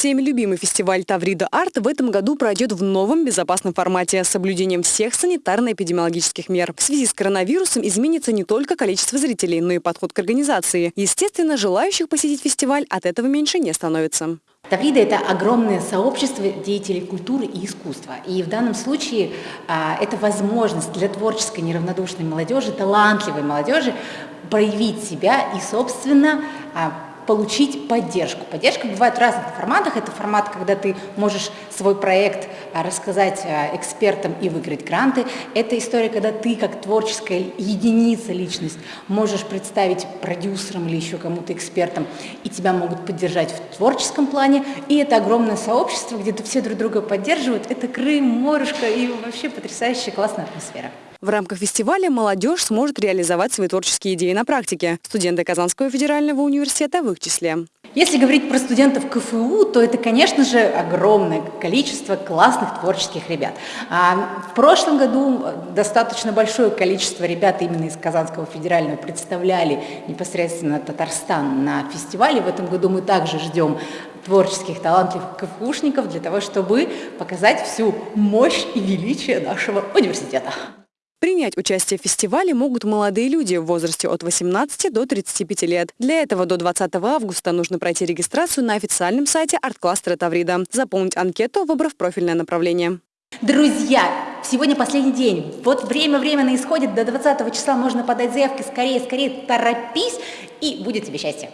Всеми любимый фестиваль «Таврида Арт» в этом году пройдет в новом безопасном формате с соблюдением всех санитарно-эпидемиологических мер. В связи с коронавирусом изменится не только количество зрителей, но и подход к организации. Естественно, желающих посетить фестиваль от этого меньше не становится. Таврида – это огромное сообщество деятелей культуры и искусства. И в данном случае а, это возможность для творческой неравнодушной молодежи, талантливой молодежи проявить себя и, собственно, а, получить поддержку. Поддержка бывает в разных форматах. Это формат, когда ты можешь свой проект а, рассказать а, экспертам и выиграть гранты. Это история, когда ты как творческая единица, личность, можешь представить продюсерам или еще кому-то экспертам, и тебя могут поддержать в творческом плане. И это огромное сообщество, где все друг друга поддерживают. Это Крым, морюшка и вообще потрясающая классная атмосфера. В рамках фестиваля молодежь сможет реализовать свои творческие идеи на практике. Студенты Казанского федерального университета в их числе. Если говорить про студентов КФУ, то это, конечно же, огромное количество классных творческих ребят. А в прошлом году достаточно большое количество ребят именно из Казанского федерального представляли непосредственно Татарстан на фестивале. В этом году мы также ждем творческих, талантливых КФУшников для того, чтобы показать всю мощь и величие нашего университета. Принять участие в фестивале могут молодые люди в возрасте от 18 до 35 лет. Для этого до 20 августа нужно пройти регистрацию на официальном сайте арт-кластера Таврида, заполнить анкету, выбрав профильное направление. Друзья, сегодня последний день. Вот время временно исходит. До 20 числа можно подать заявки. Скорее, скорее, торопись, и будет тебе счастье.